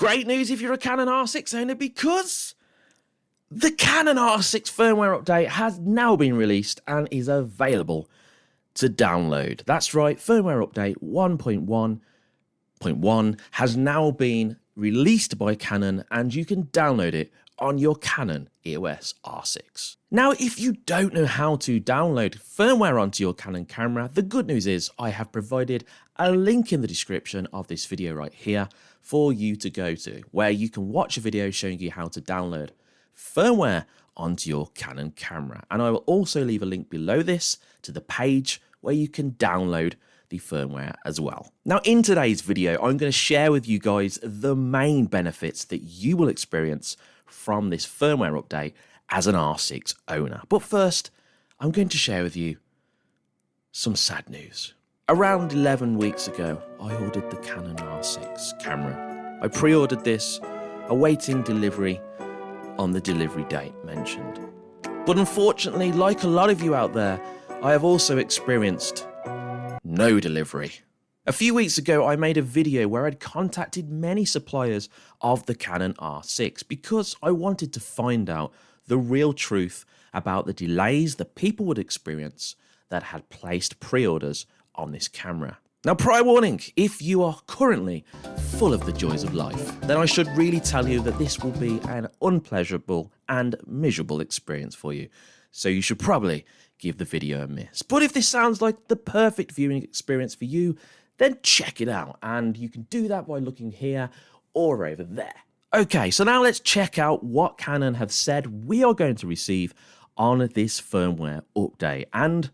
great news if you're a Canon R6 owner because the Canon R6 firmware update has now been released and is available to download. That's right, firmware update 1.1.1 has now been released by Canon and you can download it on your Canon EOS R6. Now, if you don't know how to download firmware onto your Canon camera, the good news is I have provided a link in the description of this video right here for you to go to, where you can watch a video showing you how to download firmware onto your Canon camera. And I will also leave a link below this to the page where you can download the firmware as well. Now in today's video, I'm going to share with you guys the main benefits that you will experience from this firmware update as an R6 owner. But first, I'm going to share with you some sad news. Around 11 weeks ago, I ordered the Canon R6 camera. I pre-ordered this, awaiting delivery on the delivery date mentioned. But unfortunately, like a lot of you out there, I have also experienced no delivery. A few weeks ago, I made a video where I'd contacted many suppliers of the Canon R6 because I wanted to find out the real truth about the delays that people would experience that had placed pre-orders on this camera. Now, prior warning, if you are currently full of the joys of life, then I should really tell you that this will be an unpleasurable and miserable experience for you. So you should probably give the video a miss. But if this sounds like the perfect viewing experience for you, then check it out. And you can do that by looking here or over there. Okay, so now let's check out what Canon have said we are going to receive on this firmware update. And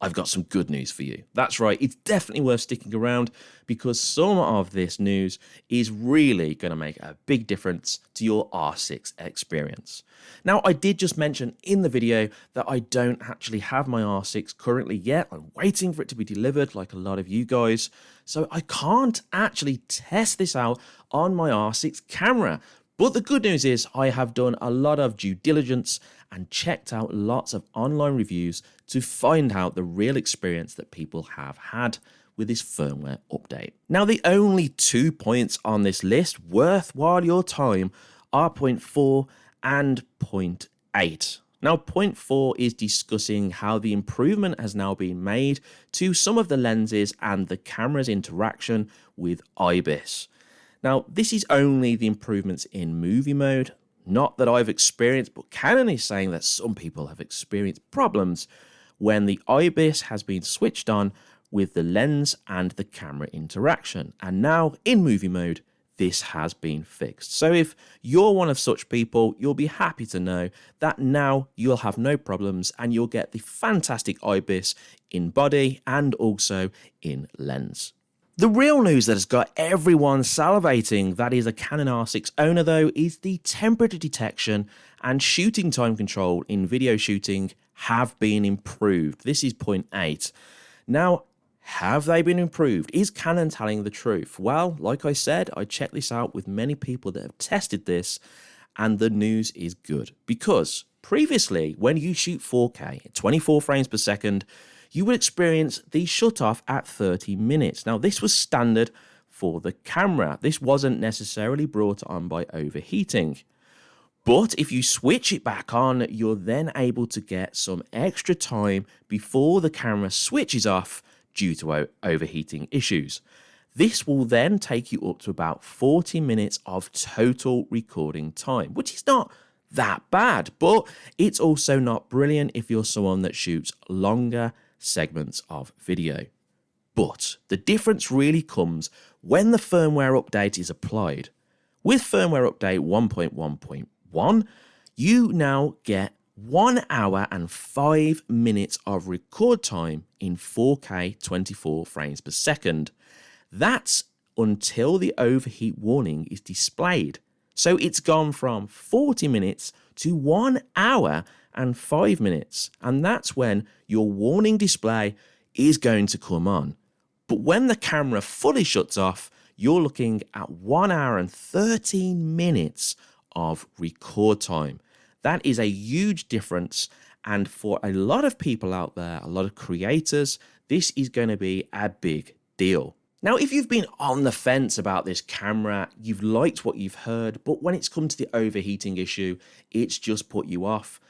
I've got some good news for you. That's right, it's definitely worth sticking around because some of this news is really going to make a big difference to your R6 experience. Now, I did just mention in the video that I don't actually have my R6 currently yet. I'm waiting for it to be delivered like a lot of you guys. So I can't actually test this out on my R6 camera. But the good news is I have done a lot of due diligence and checked out lots of online reviews to find out the real experience that people have had with this firmware update. Now, the only two points on this list worthwhile your time are point 4 and point 8. Now, point 4 is discussing how the improvement has now been made to some of the lenses and the camera's interaction with IBIS. Now, this is only the improvements in movie mode, not that I've experienced, but Canon is saying that some people have experienced problems when the IBIS has been switched on with the lens and the camera interaction. And now in movie mode, this has been fixed. So if you're one of such people, you'll be happy to know that now you'll have no problems and you'll get the fantastic IBIS in body and also in lens. The real news that has got everyone salivating that is a Canon R6 owner though is the temperature detection and shooting time control in video shooting have been improved. This is point 8. Now, have they been improved? Is Canon telling the truth? Well, like I said, I checked this out with many people that have tested this and the news is good because previously when you shoot 4K at 24 frames per second, you would experience the shut off at 30 minutes. Now, this was standard for the camera. This wasn't necessarily brought on by overheating. But if you switch it back on, you're then able to get some extra time before the camera switches off due to overheating issues. This will then take you up to about 40 minutes of total recording time, which is not that bad, but it's also not brilliant if you're someone that shoots longer segments of video. But the difference really comes when the firmware update is applied. With firmware update 1.1.1, you now get 1 hour and 5 minutes of record time in 4K 24 frames per second. That's until the overheat warning is displayed. So it's gone from 40 minutes to 1 hour and 5 minutes. And that's when your warning display is going to come on. But when the camera fully shuts off, you're looking at 1 hour and 13 minutes of record time. That is a huge difference. And for a lot of people out there, a lot of creators, this is going to be a big deal. Now, if you've been on the fence about this camera, you've liked what you've heard, but when it's come to the overheating issue, it's just put you off,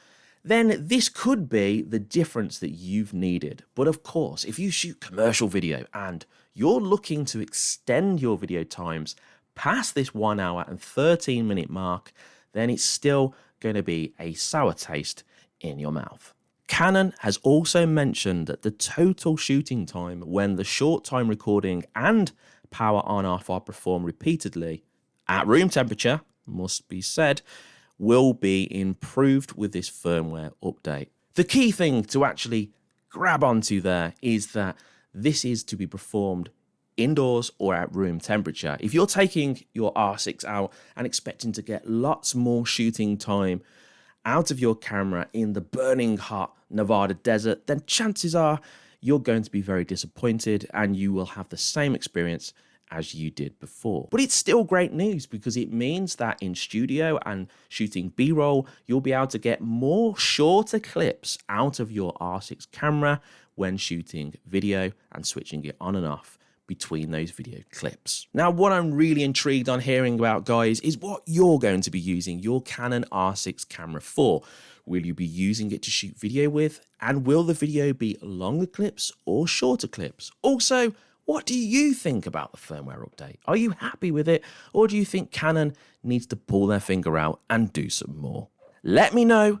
then this could be the difference that you've needed. But of course, if you shoot commercial video and you're looking to extend your video times past this 1 hour and 13 minute mark, then it's still going to be a sour taste in your mouth. Canon has also mentioned that the total shooting time when the short time recording and power on off are performed repeatedly at room temperature, must be said, will be improved with this firmware update. The key thing to actually grab onto there is that this is to be performed indoors or at room temperature. If you're taking your R6 out and expecting to get lots more shooting time out of your camera in the burning hot Nevada desert, then chances are you're going to be very disappointed and you will have the same experience as you did before. But it's still great news because it means that in studio and shooting B-roll, you'll be able to get more shorter clips out of your R6 camera when shooting video and switching it on and off between those video clips. Now, what I'm really intrigued on hearing about, guys, is what you're going to be using your Canon R6 camera for. Will you be using it to shoot video with? And will the video be longer clips or shorter clips? Also, what do you think about the firmware update? Are you happy with it? Or do you think Canon needs to pull their finger out and do some more? Let me know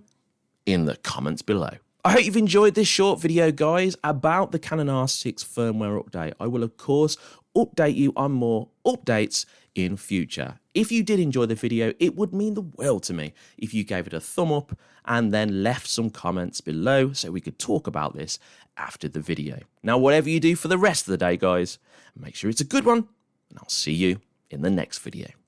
in the comments below. I hope you've enjoyed this short video, guys, about the Canon R6 firmware update. I will, of course, update you on more updates in future. If you did enjoy the video, it would mean the world to me if you gave it a thumb up and then left some comments below so we could talk about this after the video. Now, whatever you do for the rest of the day, guys, make sure it's a good one, and I'll see you in the next video.